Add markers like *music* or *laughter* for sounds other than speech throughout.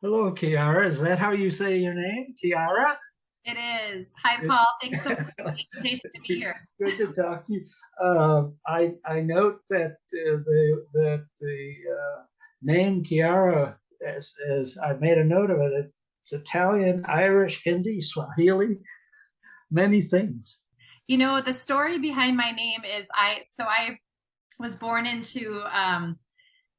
Hello, Kiara. Is that how you say your name, Kiara? It is. Hi, Paul. Thanks so much for the invitation to be here. Good to talk to you. Uh, I I note that uh, the that the uh, name Kiara, as as I made a note of it, it's Italian, Irish, Hindi, Swahili, many things. You know, the story behind my name is I. So I was born into um,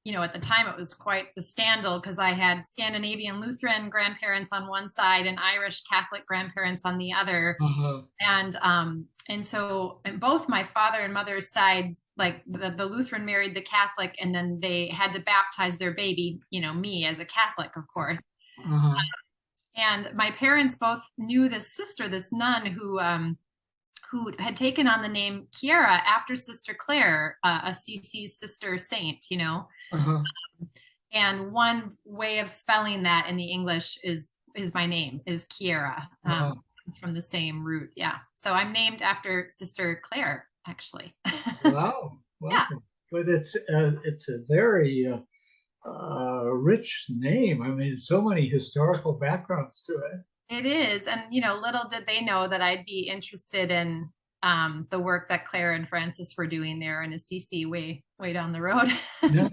you know, at the time it was quite the scandal because I had Scandinavian Lutheran grandparents on one side and Irish Catholic grandparents on the other. Uh-huh. And um, and so and both my father and mother's sides, like the, the Lutheran married the Catholic, and then they had to baptize their baby, you know, me as a Catholic, of course. Uh-huh. and my parents both knew this sister, this nun who um, who had taken on the name Kiara after Sister Claire, uh, Assisi's sister saint, you know. Uh-huh. Um, and one way of spelling that in the English is is my name is Kiara. Um, uh-huh. It's from the same root. Yeah. So I'm named after Sister Claire, actually. *laughs* wow. Yeah. But it's uh, it's a very uh, uh, rich name. I mean, so many historical backgrounds to it. It is. And, you know, little did they know that I'd be interested in um, the work that Claire and Francis were doing there in Assisi way, way down the road. *laughs* yeah.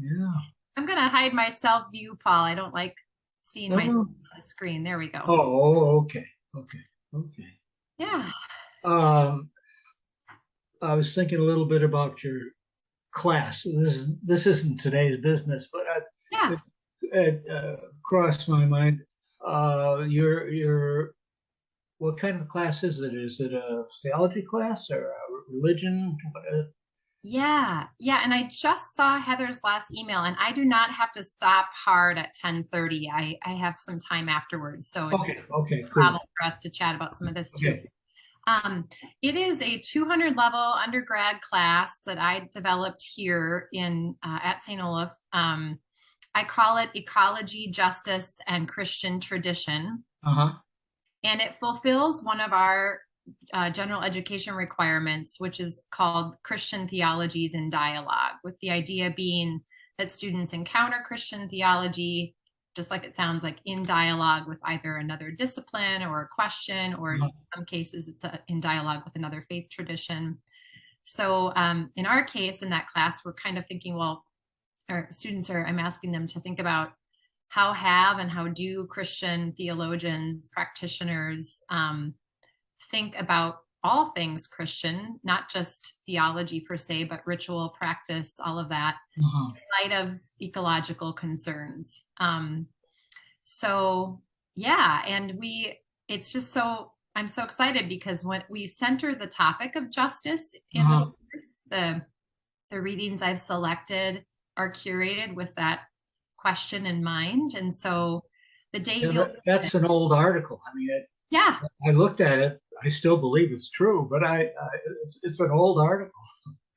Yeah. I'm going to hide my self view, Paul. I don't like seeing oh. myself on the screen. There we go. Oh, okay. Okay. Okay. Yeah. Um, I was thinking a little bit about your class. This is this isn't today's business, but I, yeah. it, it uh, crossed my mind uh, your your what kind of class is it? Is it a theology class or a religion? Yeah, yeah. And I just saw Heather's last email, and I do not have to stop hard at ten thirty. I I have some time afterwards, so it's okay. Okay, cool. for us to chat about some of this too. Okay. Um, it is a 200 level undergrad class that I developed here in uh, at St. Olaf. Um, I call it Ecology, Justice, and Christian Tradition. Uh-huh. And it fulfills one of our uh, general education requirements, which is called Christian Theologies in Dialogue, with the idea being that students encounter Christian theology, just like it sounds like in dialogue with either another discipline or a question, or in some cases it's a, in dialogue with another faith tradition. So um, in our case, in that class, we're kind of thinking, well, our students are, I'm asking them to think about how have and how do Christian theologians, practitioners um, think about all things Christian, not just theology per se, but ritual practice, all of that, uh-huh. in light of ecological concerns. Um, so yeah, and we, it's just so, I'm so excited because when we center the topic of justice in uh-huh. the, the, the readings I've selected are curated with that question in mind. And so the day yeah, that, that's an old article. I mean, it, yeah, I looked at it. I still believe it's true, but I, I it's, it's an old article.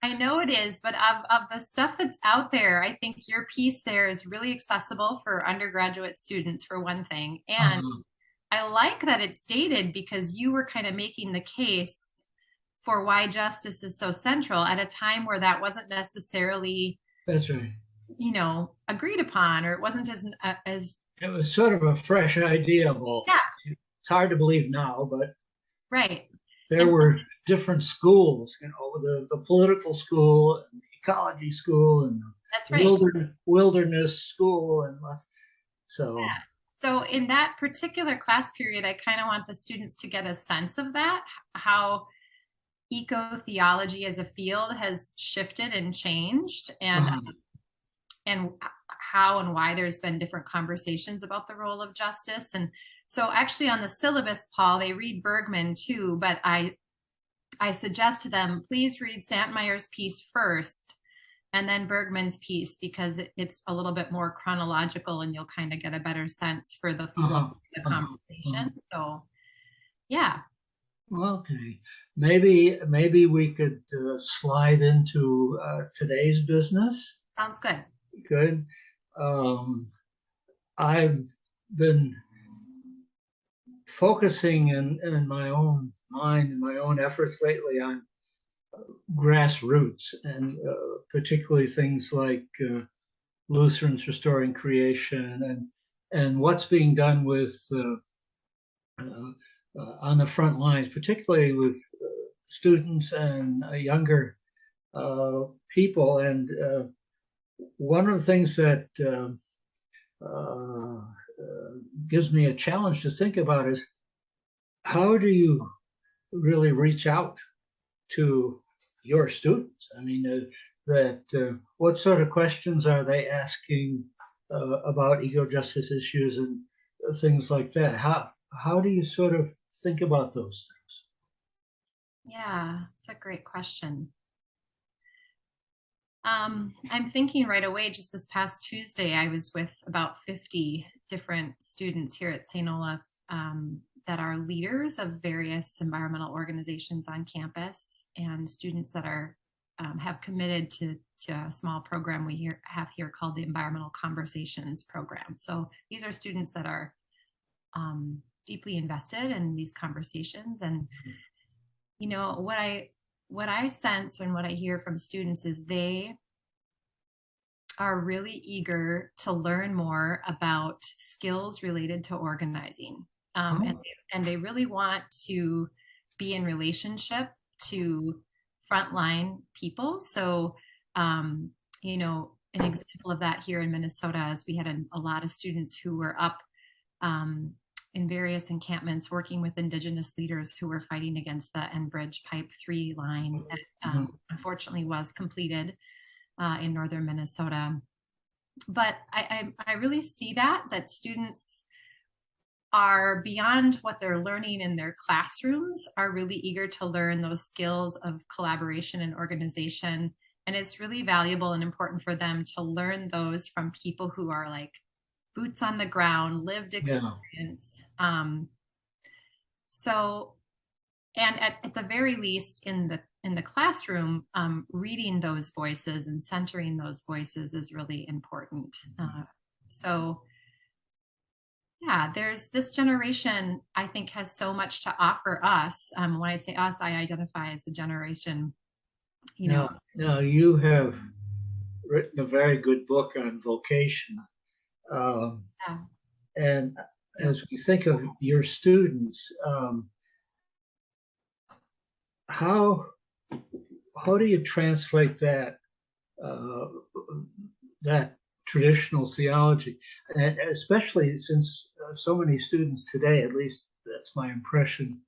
I know it is, but of, of the stuff that's out there, I think your piece there is really accessible for undergraduate students, for one thing. And uh-huh. I like that it's dated because you were kind of making the case for why justice is so central at a time where that wasn't necessarily that's right. You know, agreed upon, or it wasn't as uh, as. It was sort of a fresh idea, both. Yeah. It's hard to believe now, but. Right. There and were different schools, you know, the, the political school and ecology school and that's right. wilderness, wilderness school and lots. So. Yeah. So in that particular class period, I kind of want the students to get a sense of that, how eco-theology as a field has shifted and changed and uh-huh. And how and why there's been different conversations about the role of justice and so actually on the syllabus paul they read bergman too but i i suggest to them please read Santmire's piece first and then bergman's piece because it's a little bit more chronological and you'll kind of get a better sense for the flow uh-huh. of the uh-huh. conversation uh-huh. so yeah Okay, maybe maybe we could uh, slide into uh, today's business. Sounds good. Good. Um, I've been focusing in, in my own mind and my own efforts lately on grassroots and uh, particularly things like uh, Lutherans restoring creation and and what's being done with uh, uh, uh, on the front lines, particularly with uh, students and younger people. And one of the things that um, gives me a challenge to think about is how do you really reach out to your students? I mean, uh, that uh, what sort of questions are they asking uh, about eco justice issues and things like that? How how do you sort of think about those things? Yeah, it's a great question. Um, I'm thinking right away, just this past Tuesday, I was with about 50 different students here at St. Olaf um, that are leaders of various environmental organizations on campus and students that are um, have committed to, to a small program we here, have here called the Environmental Conversations Program. So these are students that are um, deeply invested in these conversations and mm-hmm. you know what i what i sense and what i hear from students is they are really eager to learn more about skills related to organizing um, oh. and, and they really want to be in relationship to frontline people so um, you know an example of that here in minnesota is we had a, a lot of students who were up um, in various encampments working with indigenous leaders who were fighting against the Enbridge Pipe 3 line that um, mm-hmm. unfortunately was completed uh, in northern Minnesota. But I, I, I really see that, that students are beyond what they're learning in their classrooms, are really eager to learn those skills of collaboration and organization. And it's really valuable and important for them to learn those from people who are like boots on the ground, lived experience. Yeah. Um, so, and at, at the very least in the in the classroom, um, reading those voices and centering those voices is really important. Mm-hmm. Uh, so, yeah, there's this generation, I think, has so much to offer us. Um, when I say us, I identify as the generation, you know. Now, now you have written a very good book on vocation. Um, yeah. And as we think of your students, um, how how do you translate that uh, that traditional theology, and especially since uh, so many students today, at least that's my impression,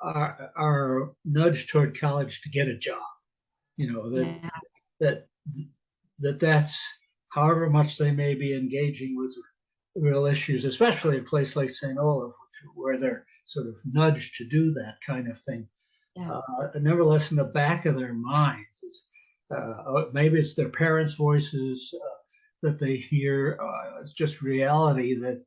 are are nudged toward college to get a job. You know that yeah. that that that's however much they may be engaging with real issues, especially a place like St. Olaf, where they're sort of nudged to do that kind of thing. Yeah. Uh, nevertheless, in the back of their minds, it's, uh, maybe it's their parents' voices uh, that they hear. Uh, it's just reality that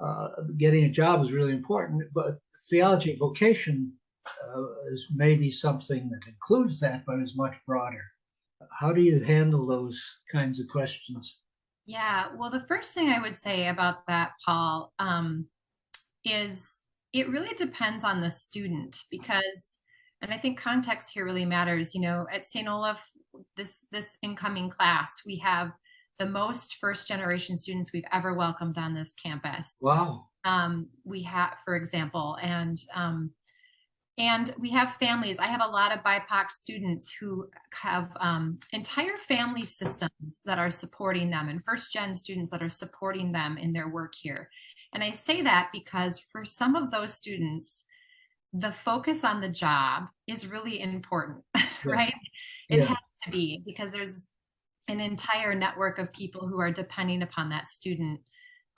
uh, getting a job is really important, but theology vocation uh, is maybe something that includes that, but is much broader. How do you handle those kinds of questions? Yeah, well, the first thing I would say about that, Paul, um, is it really depends on the student because, and I think context here really matters. You know, at St. Olaf, this this incoming class, we have the most first generation students we've ever welcomed on this campus. Wow. Um, we have, for example, and um, and we have families. I have a lot of BIPOC students who have um, entire family systems that are supporting them and first gen students that are supporting them in their work here. And I say that because for some of those students, the focus on the job is really important, *laughs* yeah. right? It yeah. has to be because there's an entire network of people who are depending upon that student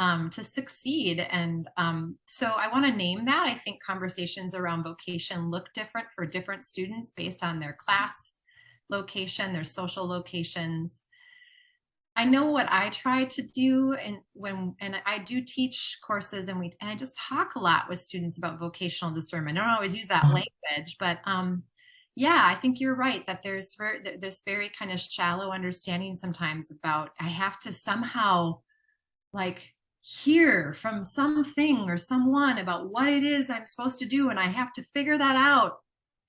um, to succeed. And um, so I want to name that. I think conversations around vocation look different for different students based on their class location, their social locations. I know what I try to do and when and I do teach courses and we and I just talk a lot with students about vocational discernment. I don't always use that mm-hmm. language, but um yeah, I think you're right that there's very, there's very kind of shallow understanding sometimes about I have to somehow like hear from something or someone about what it is I'm supposed to do. And I have to figure that out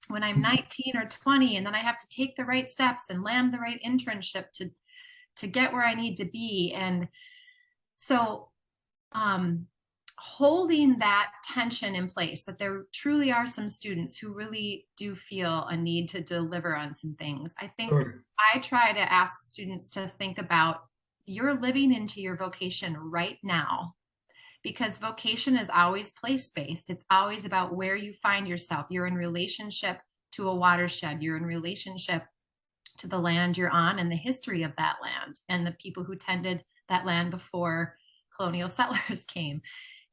when I'm mm-hmm. 19 or 20. And then I have to take the right steps and land the right internship to, to get where I need to be. And so um, holding that tension in place that there truly are some students who really do feel a need to deliver on some things i think Sure. i try to ask students to think about you're living into your vocation right now because vocation is always place based. It's always about where you find yourself. You're in relationship to a watershed. You're in relationship to the land you're on and the history of that land and the people who tended that land before colonial *laughs* settlers came.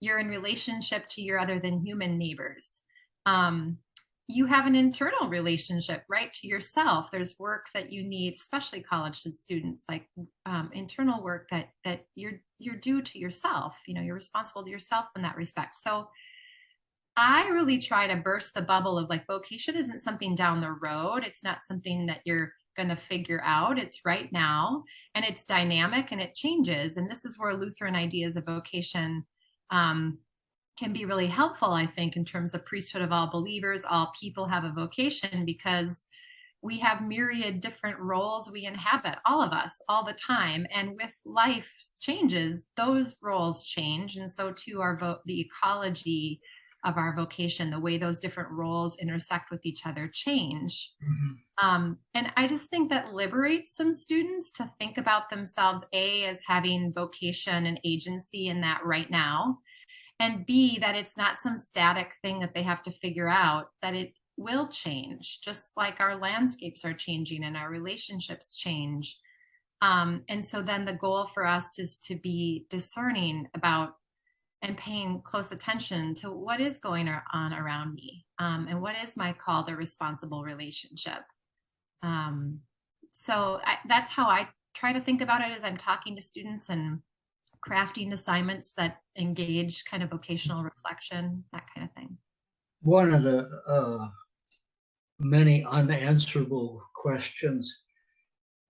You're in relationship to your other than human neighbors. Um, you have an internal relationship right to yourself. There's work that you need especially college students like um, internal work that that you're you're due to yourself. You know you're responsible to yourself in that respect. So i really try to burst the bubble of like vocation isn't something down the road. It's not something that you're going to figure out. It's right now and it's dynamic and it changes. And this is where lutheran ideas of vocation um, can be really helpful, I think, in terms of priesthood of all believers. All people have a vocation because we have myriad different roles we inhabit, all of us, all the time. And with life's changes, those roles change. And so too our vo- the ecology of our vocation, the way those different roles intersect with each other change. Mhm. Um, and I just think that liberates some students to think about themselves, A, as having vocation and agency in that right now, and B, that it's not some static thing that they have to figure out, that it will change, just like our landscapes are changing and our relationships change. Um, and so then the goal for us is to be discerning about and paying close attention to what is going on around me um, and what is my call to responsible relationship. Um, so I, that's how I try to think about it as I'm talking to students and crafting assignments that engage kind of vocational reflection, that kind of thing. One of the uh, many unanswerable questions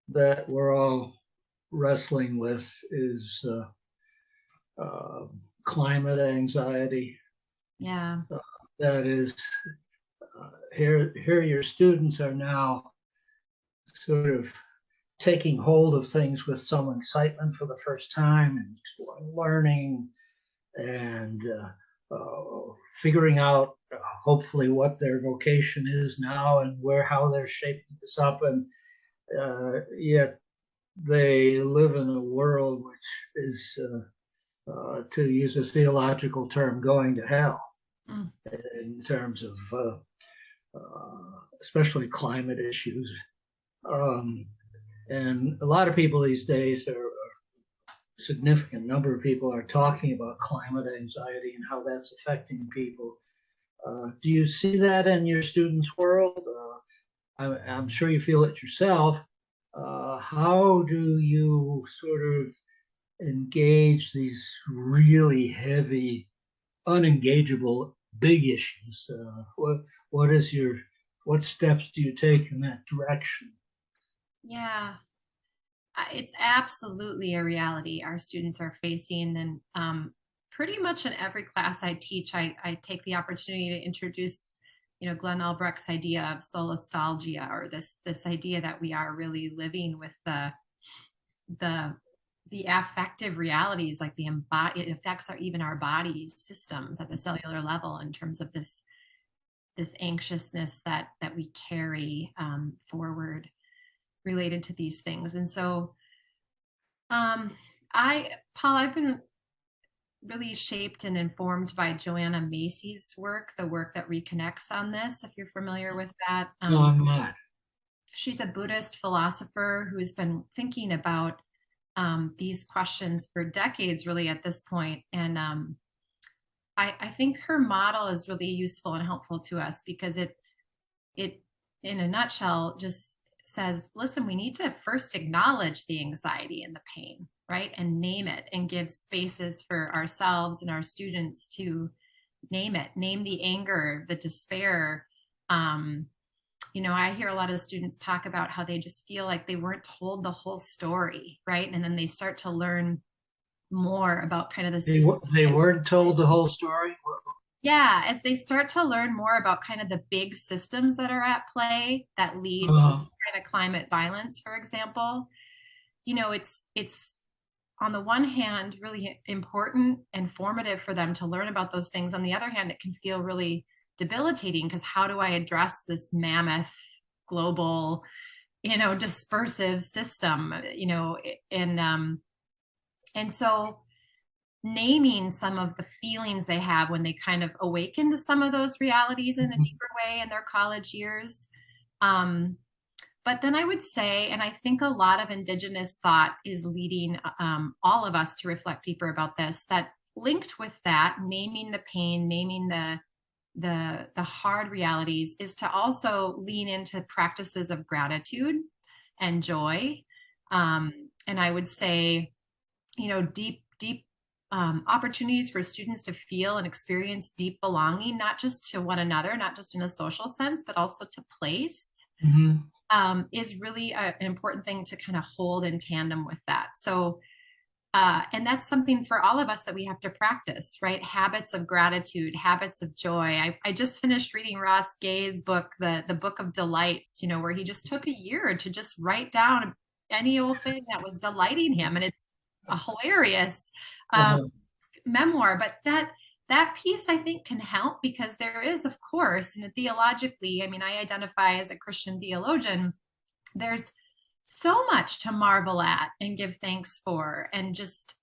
that we're all wrestling with is uh, uh, climate anxiety. Yeah. That is, uh, here, here your students are now sort of taking hold of things with some excitement for the first time and learning and uh, uh, figuring out uh, hopefully what their vocation is now and where how they're shaping this up. And uh, yet they live in a world which is uh, uh, to use a theological term going to hell. Mm. in terms of especially climate issues. Um, and a lot of people these days are a significant number of people are talking about climate anxiety and how that's affecting people. Uh, do you see that in your students' world? Uh, I, I'm sure you feel it yourself. Uh, how do you sort of engage these really heavy, unengageable big issues? Uh, what what is your what steps do you take in that direction? Yeah, it's absolutely a reality our students are facing. And um, pretty much in every class I teach, I, I, take the opportunity to introduce, you know, Glenn Albrecht's idea of solastalgia, or this this idea that we are really living with the the the affective realities, like the it affects our even our body systems at the cellular level in terms of this this anxiousness that that we carry um, forward related to these things. And so um, I, Paul, I've been really shaped and informed by Joanna Macy's work, the work that reconnects on this, if you're familiar with that. Um, no, I'm not. She's a Buddhist philosopher who's been thinking about um, these questions for decades, really, at this point. And um, I, I think her model is really useful and helpful to us because it, it, in a nutshell, just says, listen, we need to first acknowledge the anxiety and the pain, right? And name it and give spaces for ourselves and our students to name it, name the anger, the despair. Um, you know, I hear a lot of students talk about how they just feel like they weren't told the whole story, right? And then they start to learn more about kind of the they, they weren't told the whole story yeah as they start to learn more about kind of the big systems that are at play that lead uh-huh. to kind of climate violence for example you know it's it's on the one hand really important and formative for them to learn about those things on the other hand it can feel really debilitating because how do i address this mammoth global you know dispersive system you know and um and so naming some of the feelings they have when they kind of awaken to some of those realities in a mm-hmm. deeper way in their college years um but then I would say, and I think a lot of Indigenous thought is leading um, all of us to reflect deeper about this, that linked with that, naming the pain, naming the the the hard realities is to also lean into practices of gratitude and joy. Um, and i would say you know deep deep um, opportunities for students to feel and experience deep belonging not just to one another not just in a social sense but also to place mm-hmm um, is really a, an important thing to kind of hold in tandem with that. So, uh, and that's something for all of us that we have to practice, right? Habits of gratitude, habits of joy. I, I just finished reading Ross Gay's book, the the Book of Delights, you know, where he just took a year to just write down any old thing that was delighting him, and it's a hilarious um, uh-huh. memoir. But that that piece I think can help because there is, of course, and theologically, I mean, I identify as a Christian theologian, there's so much to marvel at and give thanks for and just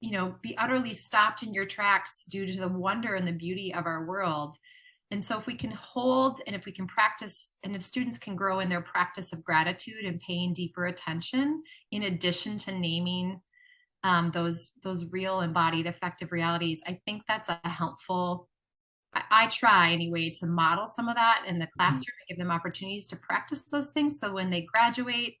you know be utterly stopped in your tracks due to the wonder and the beauty of our world. And so if we can hold and if we can practice and if students can grow in their practice of gratitude and paying deeper attention in addition to naming um, those those real embodied affective realities i think that's a helpful I, I, try anyway to model some of that in the mm-hmm. classroom mm-hmm. and give them opportunities to practice those things so when they graduate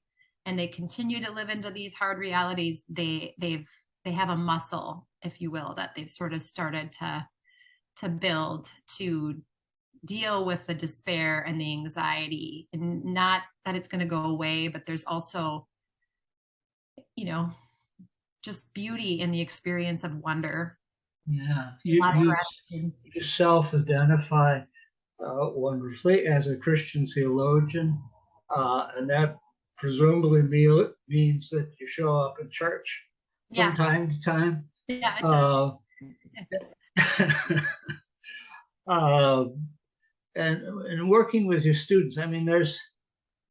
and they continue to live into these hard realities they they've they have a muscle if you will that they've sort of started to to build to deal with the despair and the anxiety and not that it's going to go away but there's also you know just beauty in the experience of wonder. Yeah, you, you, you self-identify uh, wonderfully as a Christian theologian, uh, and that presumably mean, means that you show up in church yeah. from time to time. Yeah. Uh, *laughs* uh, and and working with your students, I mean, there's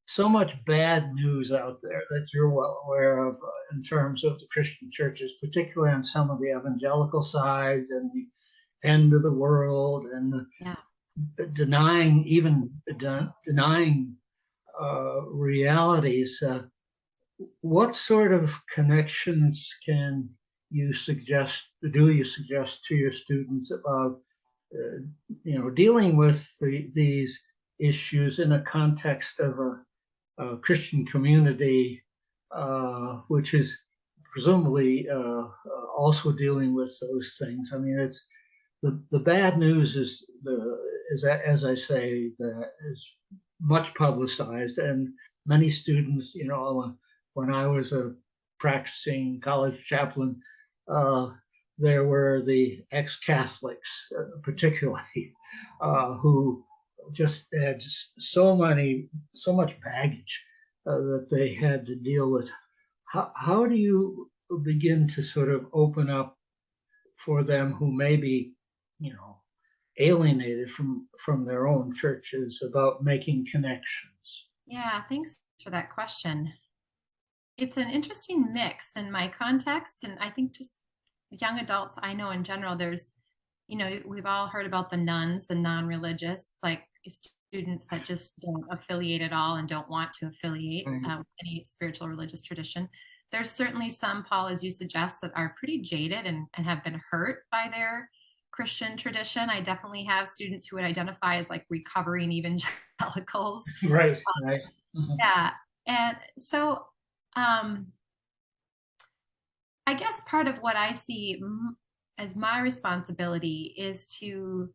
so much bad news out there that you're well aware of uh, in terms of the Christian churches, particularly on some of the evangelical sides and the end of the world and the, yeah. denying even de- denying uh, realities. Uh, what sort of connections can you suggest? Do you suggest to your students about uh, you know dealing with the, these issues in a context of a Christian community, uh, which is presumably uh, uh, also dealing with those things. I mean, it's the, the bad news is the is that, as I say that is much publicized and many students, you know, when I was a practicing college chaplain, uh, there were the ex-Catholics, uh, particularly, *laughs* uh, who just had so many, so much baggage uh, that they had to deal with. How, how do you begin to sort of open up for them who may be, you know, alienated from from their own churches about making connections? Yeah, thanks for that question. It's an interesting mix in my context, and I think just young adults I know in general, there's you know, we've all heard about the nones, the non-religious, like students that just don't affiliate at all and don't want to affiliate uh, with any spiritual religious tradition. There's certainly some, Paul, as you suggest, that are pretty jaded and, and have been hurt by their Christian tradition. I definitely have students who would identify as like recovering evangelicals. *laughs* Right, um, right. Mm-hmm. Yeah. And so um, I guess part of what I see as my responsibility is to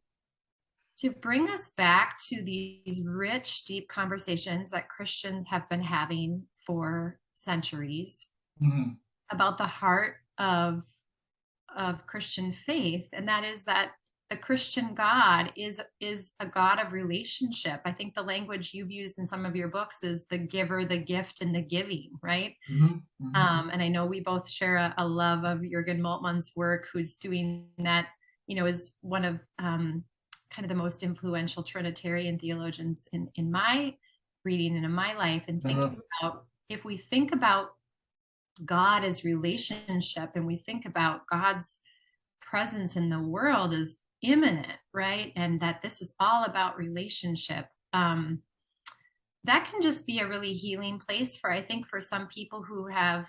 to bring us back to these rich, deep conversations that Christians have been having for centuries mm-hmm. about the heart of of Christian faith, and that is that the Christian God is is a God of relationship. I think the language you've used in some of your books is the giver, the gift, and the giving, right? Mhm, mhm. Um, and I know we both share a, a love of Jürgen Moltmann's work, who's doing that, you know, is one of um, kind of the most influential Trinitarian theologians in, in my reading and in my life. And thinking Uh-huh. about if we think about God as relationship and we think about God's presence in the world as immanent, right? And that this is all about relationship. Um, that can just be a really healing place for i think for some people who have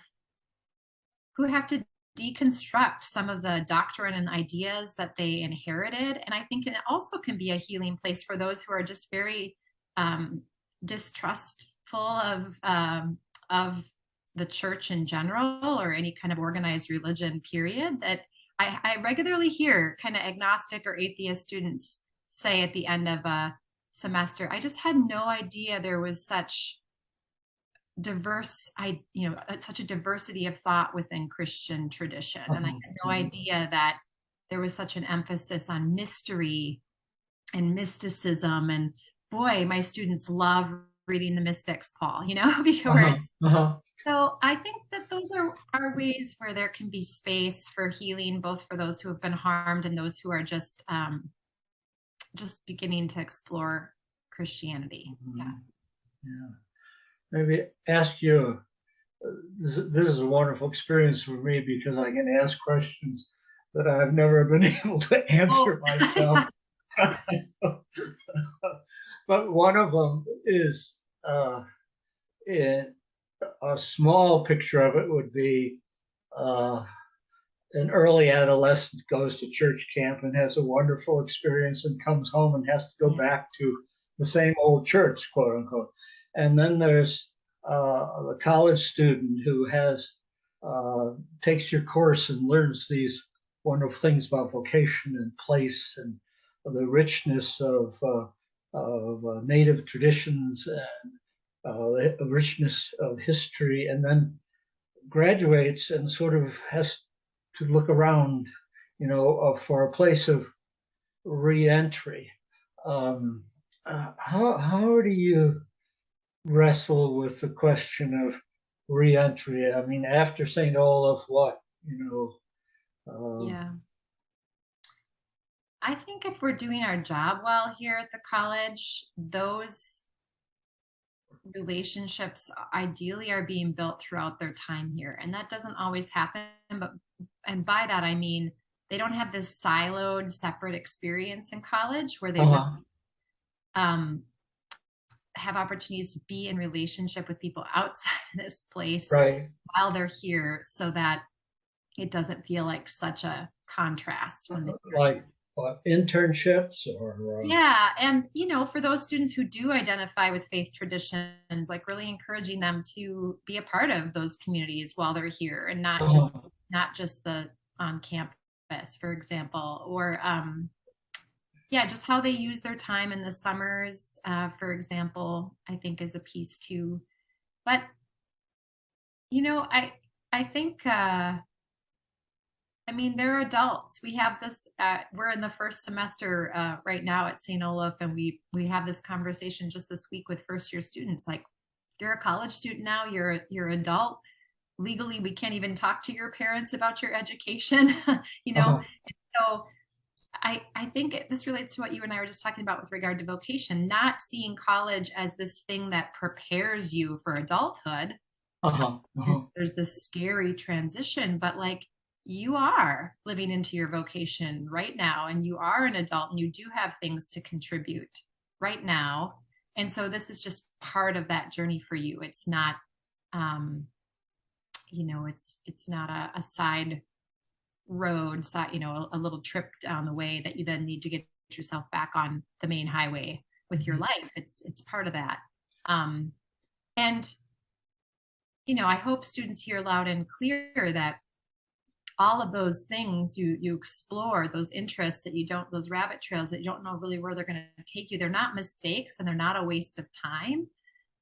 who have to deconstruct some of the doctrine and ideas that they inherited. And i think it also can be a healing place for those who are just very um, distrustful of um, of the church in general or any kind of organized religion period that i, I regularly hear kind of agnostic or atheist students say at the end of a semester i just had no idea there was such diverse i you know uh, such a diversity of thought within christian tradition and i had no mhm. idea that there was such an emphasis on mystery and mysticism and boy my students love reading the mystics paul you know because *laughs* Uh-huh, uh-huh. so I think that those are, are ways where there can be space for healing, both for those who have been harmed and those who are just um, just beginning to explore Christianity. Yeah. Mhm. Yeah. Maybe ask you, uh, this, this is a wonderful experience for me because I can ask questions that I've never been *laughs* able to answer Oh. myself. *laughs* but one of them is uh, in, a small picture of it would be uh, an early adolescent goes to church camp and has a wonderful experience and comes home and has to go back to the same old church, quote unquote. And then there's uh, a college student who has uh, takes your course and learns these wonderful things about vocation and place and the richness of uh, of uh, native traditions and uh, the richness of history, and then graduates and sort of has to look around, you know, uh, for a place of reentry. Um, how how do you wrestle with the question of reentry? I mean, after St. Olaf, what you know? Um, Yeah. I think if we're doing our job well here at the college, those relationships ideally are being built throughout their time here. And that doesn't always happen, but and by that I mean they don't have this siloed separate experience in college where they Uh-huh. um have opportunities to be in relationship with people outside of this place Right. while they're here so that it doesn't feel like such a contrast when Like what, internships or uh, yeah and you know for those students who do identify with faith traditions like really encouraging them to be a part of those communities while they're here and not just uh-huh. not just the on campus for example or um yeah just how they use their time in the summers uh, for example i think is a piece too but you know i i think uh I mean, they're adults. We have this. Uh, we're in the first semester uh, right now at St. Olaf, and we we have this conversation just this week with first year students. Like, you're a college student now. You're you're adult. Legally, we can't even talk to your parents about your education. *laughs* you know, Uh-huh. so I I think it, this relates to what you and I were just talking about with regard to vocation. Not seeing college as this thing that prepares you for adulthood. Uh-huh. Uh-huh. There's this scary transition, but like you are living into your vocation right now and you are an adult and you do have things to contribute right now and so this is just part of that journey for you it's not um you know it's it's not a, a side road you know a, a little trip down the way that you then need to get yourself back on the main highway with your Mhm. life. It's it's part of that. Um and you know i hope students hear loud and clear that all of those things you you explore those interests that you don't those rabbit trails that you don't know really where they're going to take you they're not mistakes and they're not a waste of time.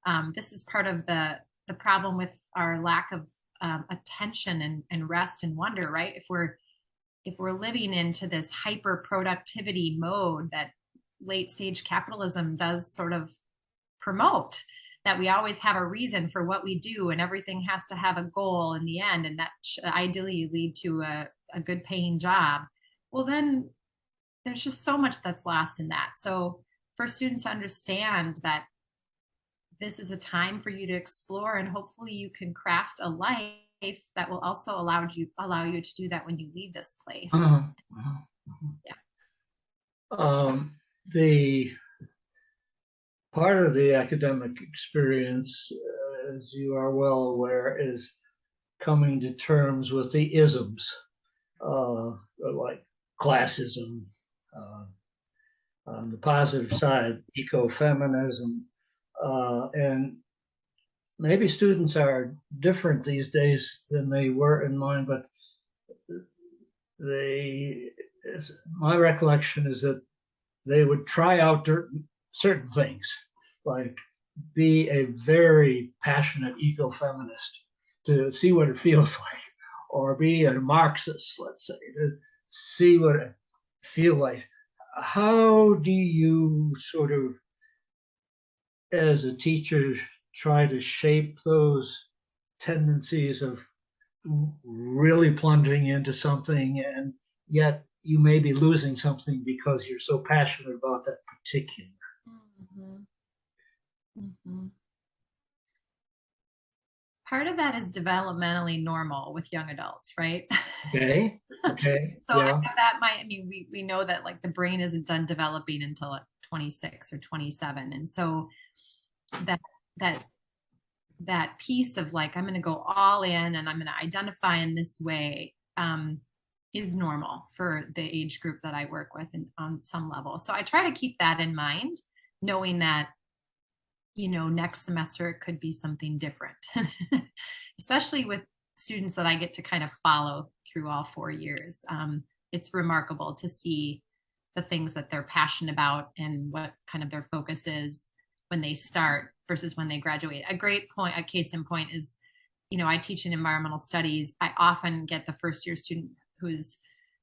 Um, this is part of the the problem with our lack of um, attention and, and rest and wonder right? If we're if we're living into this hyper productivity mode that late stage capitalism does sort of promote that we always have a reason for what we do and everything has to have a goal in the end and that should ideally lead to a, a good paying job well then there's just so much that's lost in that. So for students to understand that this is a time for you to explore and hopefully you can craft a life that will also allow you allow you to do that when you leave this place Uh-huh, uh-huh, uh-huh. Yeah. Um, the part of the academic experience, uh, as you are well aware, is coming to terms with the isms, uh, like classism, uh, on the positive side, ecofeminism, uh, and maybe students are different these days than they were in mine, but they, my recollection is that they would try out cer- certain things, like be a very passionate ecofeminist to see what it feels *laughs* like, or be a Marxist, let's say, to see what it feels like. How do you sort of, as a teacher, try to shape those tendencies of really plunging into something and yet you may be losing something because you're so passionate about that particular. Mhm. Mhm. Part of that is developmentally normal with young adults, right? Okay. Okay. *laughs* so I yeah. that might, I mean, we, we know that like the brain isn't done developing until like 26 or 27. And so that, that, that piece of like, I'm going to go all in and I'm going to identify in this way, um, is normal for the age group that I work with and on some level. So I try to keep that in mind, knowing that, you know, next semester it could be something different, *laughs* especially with students that I get to kind of follow through all four years. Um, it's remarkable to see the things that they're passionate about and what kind of their focus is when they start versus when they graduate. A great point, a case in point is, you know, I teach in environmental studies. I often get the first year student who's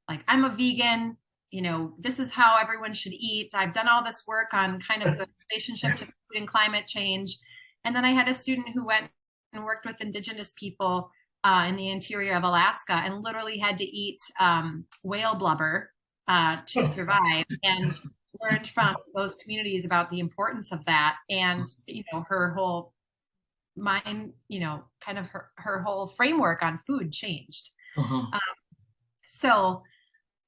like, I'm a vegan, you know, this is how everyone should eat. I've done all this work on kind of the *laughs* relationship to food and climate change. And then I had a student who went and worked with indigenous people uh, in the interior of Alaska and literally had to eat um, whale blubber uh, to survive and learned from those communities about the importance of that. And, you know, her whole mind, you know, kind of her, her whole framework on food changed. Uh-huh. So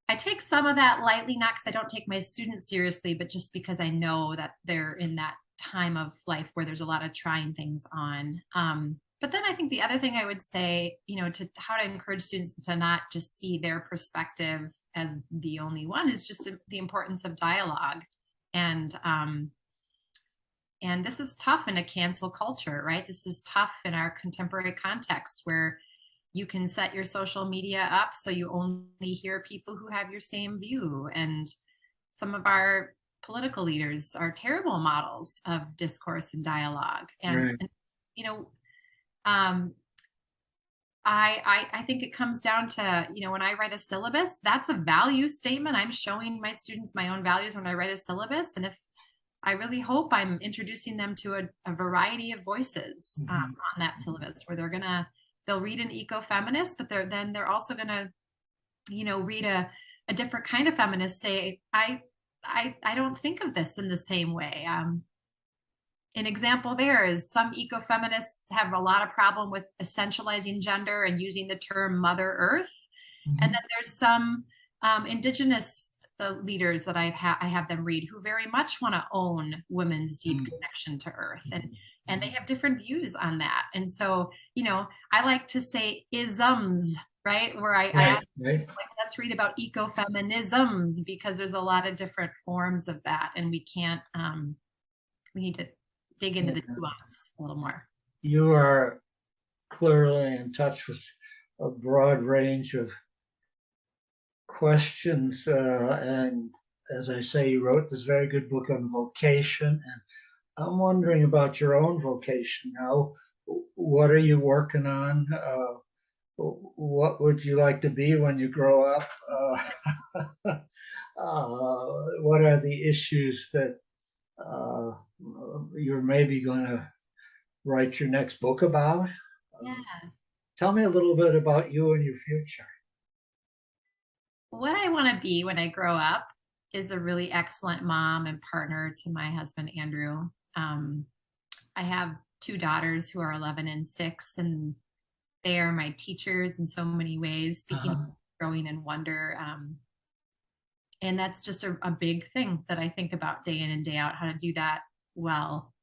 I take some of that lightly, not because I don't take my students seriously, but just because I know that they're in that time of life where there's a lot of trying things on. Um, but then I think the other thing I would say, you know, to how to encourage students to not just see their perspective as the only one is just the importance of dialogue. And um, and this is tough in a cancel culture, right? This is tough in our contemporary context where you can set your social media up so you only hear people who have your same view. And some of our political leaders are terrible models of discourse and dialogue. And, Right. and, you know, um, I, I I think it comes down to you know when I write a syllabus, that's a value statement. I'm showing my students my own values when I write a syllabus, and if I really hope I'm introducing them to a, a variety of voices um, on that syllabus, where they're gonna they'll read an eco-feminist, but they're then they're also gonna you know read a a different kind of feminist. Say I I I don't think of this in the same way. Um, an example there is some ecofeminists have a lot of problem with essentializing gender and using the term mother earth Mhm. and then there's some um, indigenous uh, leaders that I've ha- I have them read who very much want to own women's deep Mm. connection to earth and and they have different views on that and so you know I like to say isms right where I, I Right, right. like let's read about ecofeminisms because there's a lot of different forms of that and we can't um we need to dig into the Yeah. nuance a little more You are clearly in touch with a broad range of questions. Uh, and as I say, you wrote this very good book on vocation. And I'm wondering about your own vocation now. What are you working on? Uh, what would you like to be when you grow up? Uh, *laughs* uh, what are the issues that uh, you're maybe going to write your next book about? Yeah. Tell me a little bit about you and your future. What I want to be when I grow up is a really excellent mom and partner to my husband, Andrew. Um, I have two daughters who are 11 and 6, and they are my teachers in so many ways, speaking uh-huh. growing in wonder. Um, and that's just a, a, big thing that I think about day in and day out, how to do that well.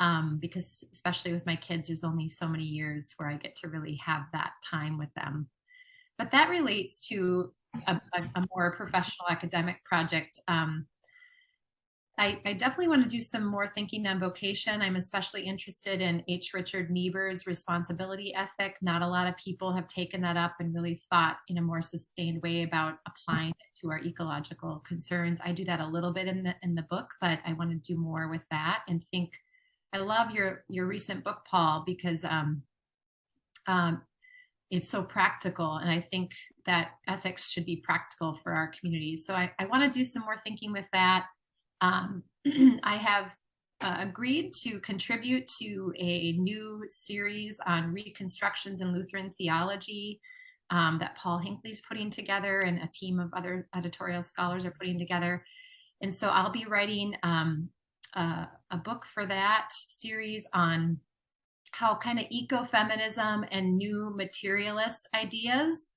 Um, because especially with my kids, there's only so many years where I get to really have that time with them. But that relates to a, a, more professional academic project. Um, I, I, definitely want to do some more thinking on vocation. I'm especially interested in H. Richard Niebuhr's responsibility ethic. Not a lot of people have taken that up and really thought in a more sustained way about applying it to our ecological concerns. I do that a little bit in the in the book, but I want to do more with that and think. I love your your recent book, Paul, because um, um, it's so practical, and I think that ethics should be practical for our communities. So I, I want to do some more thinking with that. Um, *clears throat* I have uh, agreed to contribute to a new series on reconstructions in Lutheran theology um, that Paul Hinlicky's putting together and a team of other editorial scholars are putting together. And so I'll be writing um, a book for that series on how kind of ecofeminism and new materialist ideas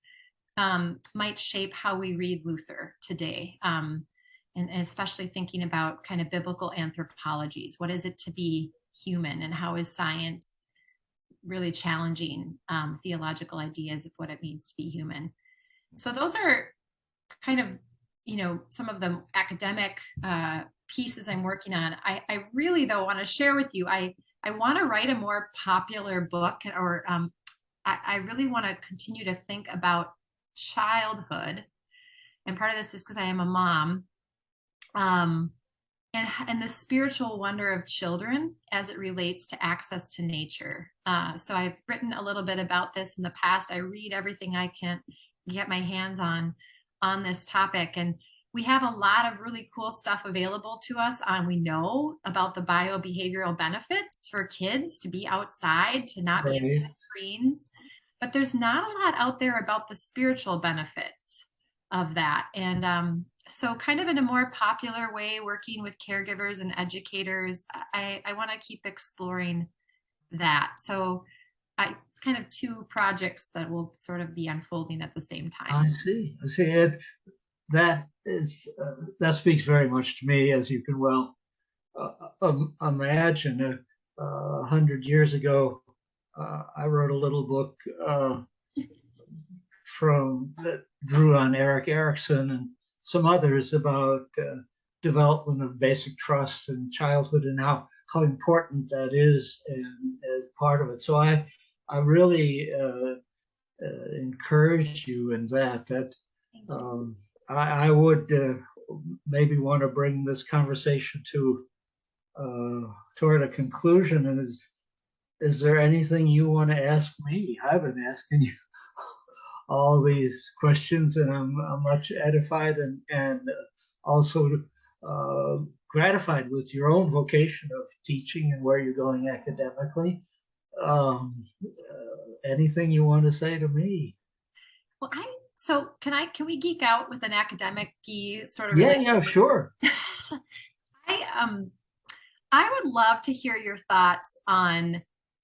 um, might shape how we read Luther today. Um, and, especially thinking about kind of biblical anthropologies. What is it to be human and how is science really challenging um, theological ideas of what it means to be human? So those are kind of, you know, some of the academic uh, pieces I'm working on. I, I really though want to share with you, I, I want to write a more popular book or um, I, I really want to continue to think about childhood. And part of this is because I am a mom um, and, and the spiritual wonder of children as it relates to access to nature. Uh, so I've written a little bit about this in the past. I read everything I can get my hands on on this topic. And we have a lot of really cool stuff available to us on we know about the biobehavioral benefits for kids to be outside, to not right. be on screens. But there's not a lot out there about the spiritual benefits of that. And um, so kind of in a more popular way, working with caregivers and educators, I, I want to keep exploring that. So I, it's kind of two projects that will sort of be unfolding at the same time. I see. I see. It, that is uh, that speaks very much to me, as you can well uh, um, imagine. Uh, a hundred years ago, uh, I wrote a little book uh, from that drew on Erik Erikson and some others about uh, development of basic trust and childhood and how how important that is and as part of it. So I I really uh, uh, encourage you in that. That um, I, I, would uh, maybe want to bring this conversation to uh, toward a conclusion. And is is there anything you want to ask me? I've been asking you all these questions, and I'm, I'm much edified and and also uh, gratified with your own vocation of teaching and where you're going academically. Um, uh, anything you want to say to me? Well, I so can I can we geek out with an academic sort of? Yeah, yeah, sure. *laughs* I um I would love to hear your thoughts on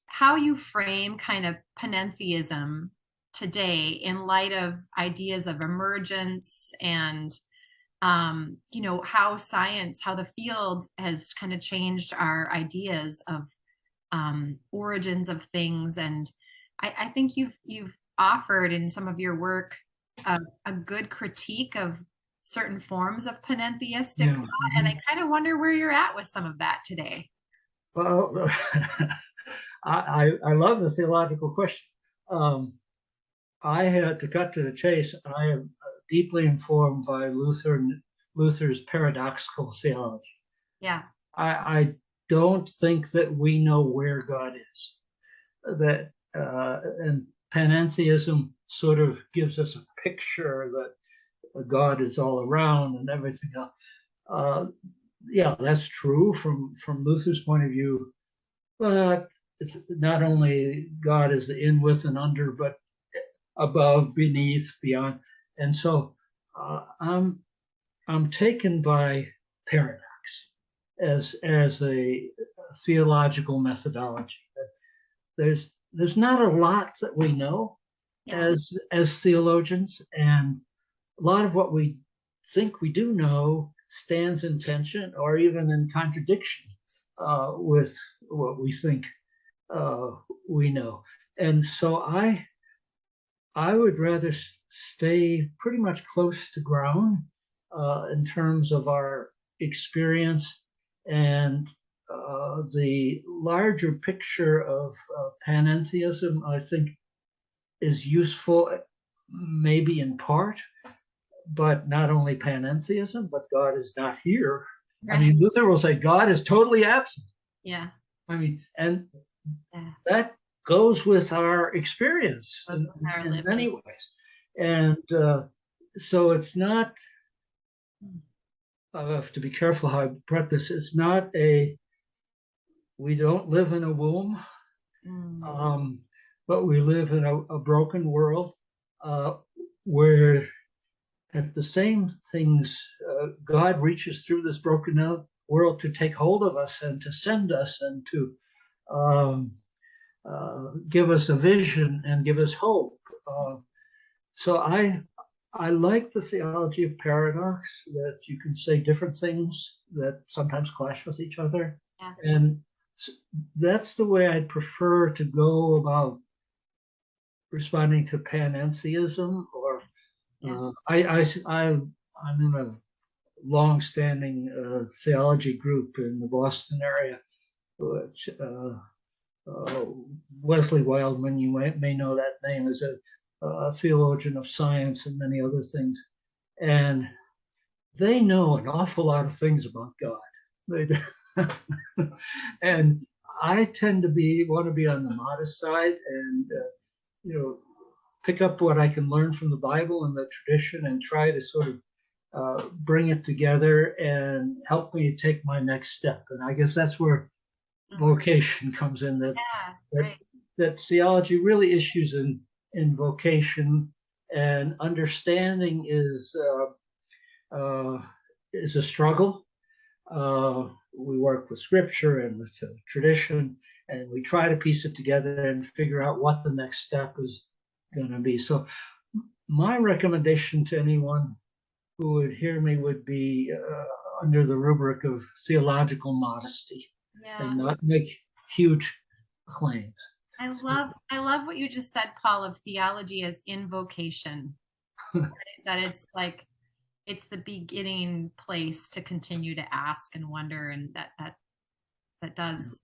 how you frame kind of panentheism today in light of ideas of emergence and um, you know how science how the field has kind of changed our ideas of um, origins of things and I, I, think you've you've offered in some of your work a, a good critique of certain forms of panentheistic yeah. thought and i mm-hmm. kind of wonder where you're at with some of that today well *laughs* I, I love the theological question um, I had to cut to the chase. and I am deeply informed by Luther Luther's paradoxical theology. Yeah. I, I don't think that we know where God is. That uh, and panentheism sort of gives us a picture that God is all around and everything else. Uh, yeah, that's true from from Luther's point of view, but it's not only God is the in, with, and under, but above, beneath, beyond, and so uh, I'm I'm taken by paradox as as a theological methodology. There's there's not a lot that we know as as theologians, and a lot of what we think we do know stands in tension or even in contradiction uh, with what we think uh, we know. And so I I would rather stay pretty much close to ground uh, in terms of our experience and uh, the larger picture of uh, panentheism, I think, is useful, maybe in part, but not only panentheism, but God is not here. Right. I mean, Luther will say God is totally absent. Yeah. I mean, and yeah. that goes with our experience in, in, many ways. And uh, so it's not, I have to be careful how I put this. It's not a, we don't live in a womb, mm. um, but we live in a, a broken world uh, where at the same things, uh, God reaches through this broken world to take hold of us and to send us and to um, give us a vision and give us hope. Uh, so I I like the theology of paradox that you can say different things that sometimes clash with each other, yeah. and that's the way I'd prefer to go about responding to panentheism or uh, I, I, I, I'm in a long-standing uh, theology group in the Boston area, which uh, uh Wesley Wildman, you may, may, know that name, is a, a, theologian of science and many other things. And they know an awful lot of things about God. *laughs* And I tend to be want to be on the modest side and uh, you know pick up what I can learn from the Bible and the tradition and try to sort of uh, bring it together and help me take my next step. And I guess that's where. Vocation comes in. That yeah, that, right. that theology really issues in in vocation and understanding is uh, uh, is a struggle. Uh, we work with scripture and with tradition, and we try to piece it together and figure out what the next step is going to be. So my recommendation to anyone who would hear me would be uh, under the rubric of theological modesty yeah. and not make huge claims. I love I love what you just said, Paul, of theology as invocation. *laughs* that it's like it's the beginning place to continue to ask and wonder and that that that does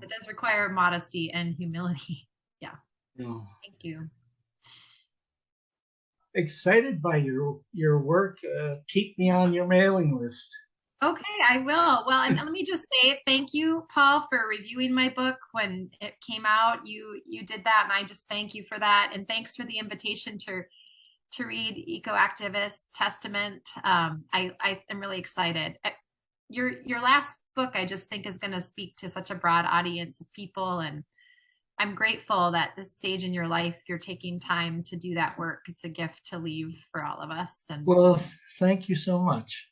that does require modesty and humility. *laughs* Yeah. No. Thank you excited by your your work. Uh, keep me on your mailing list. Okay, I will. Well, and let me just say thank you, Paul, for reviewing my book when it came out. You you did that, and I just thank you for that. And thanks for the invitation to to read Ecoactivist Testament. Um, I I am really excited. Uh, your your last book, I just think, is going to speak to such a broad audience of people, and I'm grateful that this stage in your life, you're taking time to do that work. It's a gift to leave for all of us. And well, thank you so much.